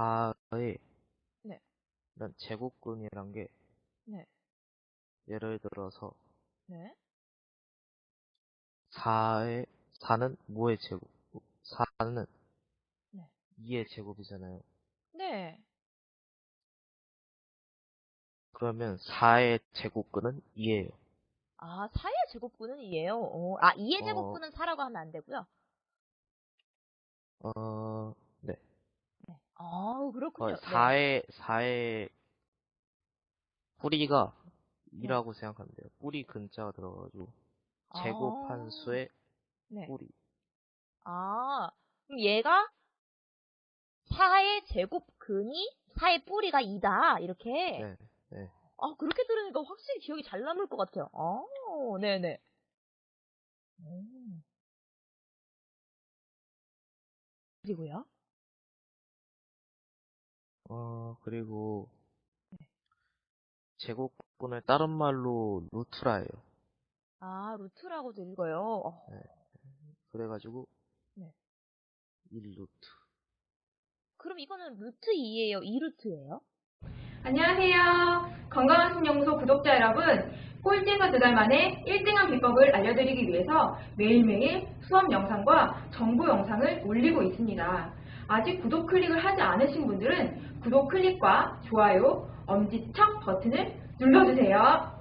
4의 네. 이런 제곱근이란 게 네. 예를 들어서 네. 4의 4는 뭐의 제곱? 4는 네. 2의 제곱이잖아요. 네. 그러면 4의 제곱근은 2예요. 아, 4의 제곱근은 2예요. 어, 아, 2의 어. 제곱근은 4라고 하면 안 되고요. 어. 아, 그렇군요. 어, 4의 4의 뿌리가 네. 2라고 생각하면 돼요. 뿌리 근자가 들어가지고 아. 제곱한 수의 네. 뿌리. 아, 그럼 얘가 4의 제곱근이 4의 뿌리가 2다. 이렇게. 네. 네. 아, 그렇게 들으니까 확실히 기억이 잘 남을 것 같아요. 아, 네네. 오. 그리고요? 어, 그리고 네. 제곱근을 다른 말로 루트라 해요. 아, 루트라고도 읽어요. 어, 그래가지고 네. 1루트. 그럼 이거는 루트 2예요? 2루트예요? 안녕하세요. 건강한 신영소 구독자 여러분. 꼴찌에서 두달 만에 1등한 비법을 알려드리기 위해서 매일매일 수업 영상과 정보 영상을 올리고 있습니다. 아직 구독 클릭을 하지 않으신 분들은 구독 클릭과 좋아요, 엄지척 버튼을 눌러주세요.